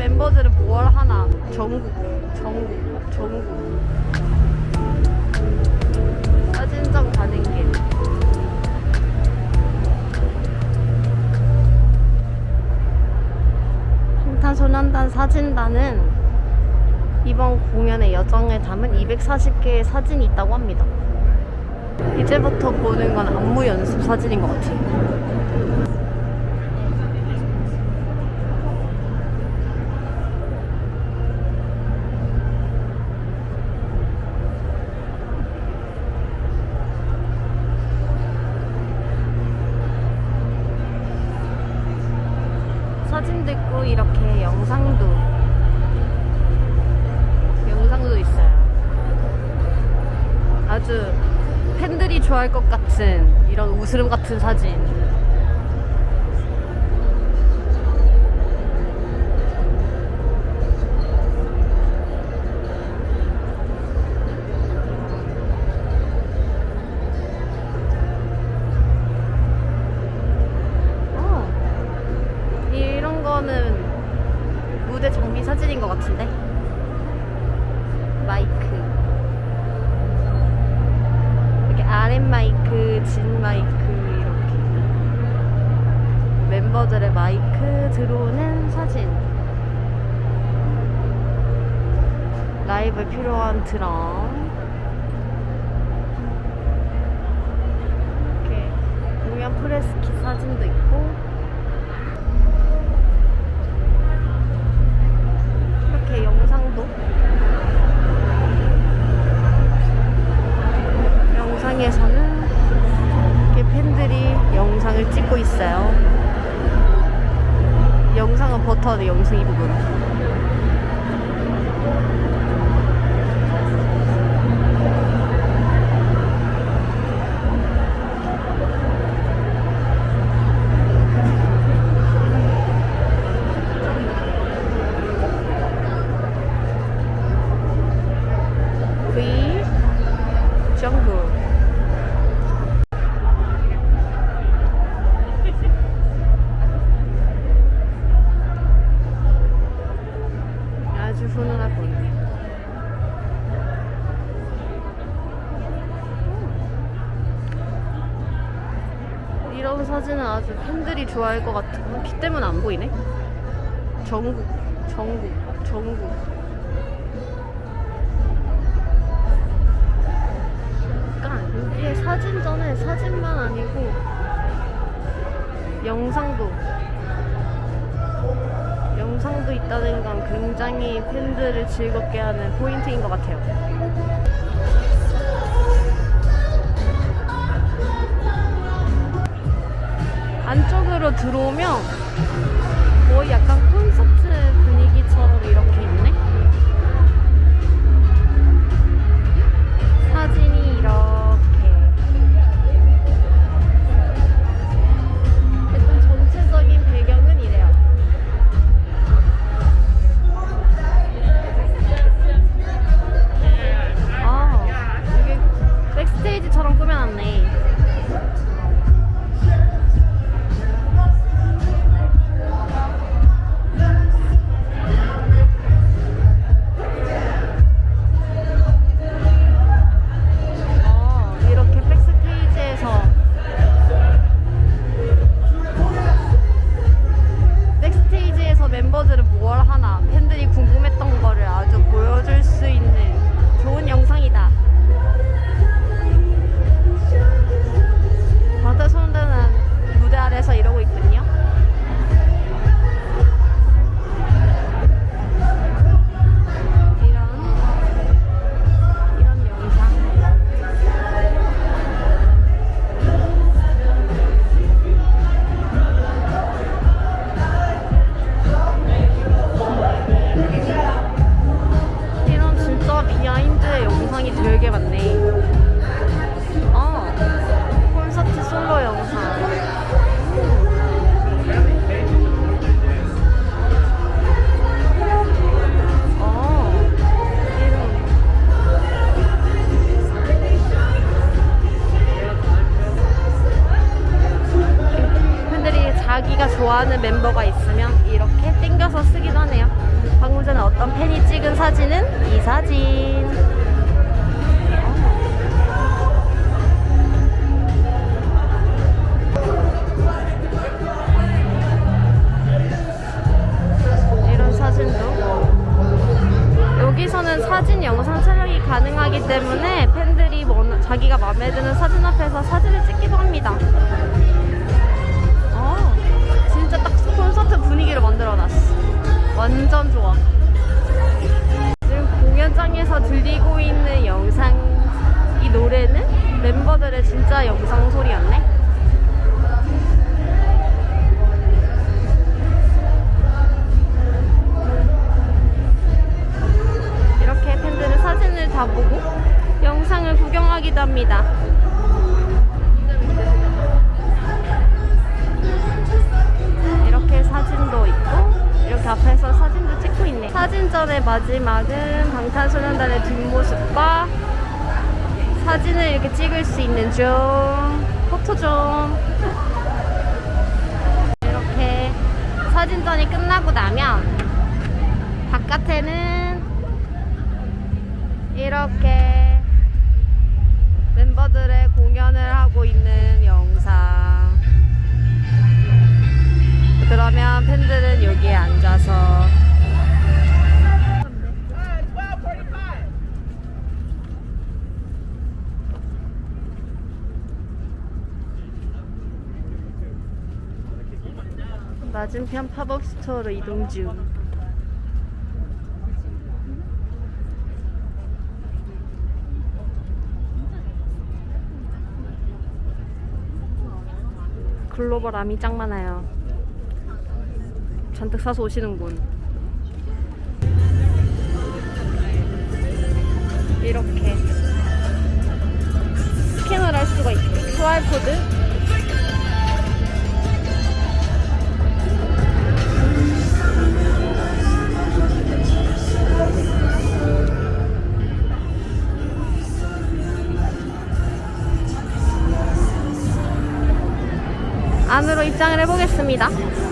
멤버들은 뭘 하나? 전국, 전국, 전국. 사진전 가는 길. 방탄소년단 사진단은 이번 공연의 여정을 담은 240개의 사진이 있다고 합니다. 이제부터 보는 건 안무 연습 사진인 것 같아요. 사진도 있고 이렇게 영상도 영상도 있어요. 아주 팬들이 좋아할 것 같은 이런 웃음 같은 사진. 무대 정비 사진인 것 같은데? 마이크. 이렇게 아랫 마이크, 진 마이크 이렇게 멤버들의 마이크 들어오는 사진 라이브 필요한 드럼 이렇게 공연 프레스키 사진도 있고 사진은 아주 팬들이 좋아할 것 같은. 비 때문에 안 보이네. 전국, 전국, 전국. 약간 여기에 사진 전에 사진만 아니고 영상도 영상도 있다는 건 굉장히 팬들을 즐겁게 하는 포인트인 것 같아요. 들어오면 거의 약간 콘서트 분위기처럼 이렇게 있네. 사진이 이렇게. 일단 전체적인 배경은 이래요. 아, 이게 백스테이지처럼 꾸며놨네. 자기가 좋아하는 멤버가 있으면 이렇게 땡겨서 쓰기도 하네요. 방금 전에 어떤 팬이 찍은 사진은 이 사진. 사진전의 마지막은 방탄소년단의 뒷모습과 사진을 이렇게 찍을 수 있는 중 포토존 이렇게 사진전이 끝나고 나면 바깥에는 이렇게 멤버들의 공연을 하고 있는 영상. 그러면 팬들은 여기에 앉아서 맞은편 팝업 스토어로 이동 중. 글로벌 아미 짱 많아요. 잔뜩 사서 오시는군. 입장을 해보겠습니다.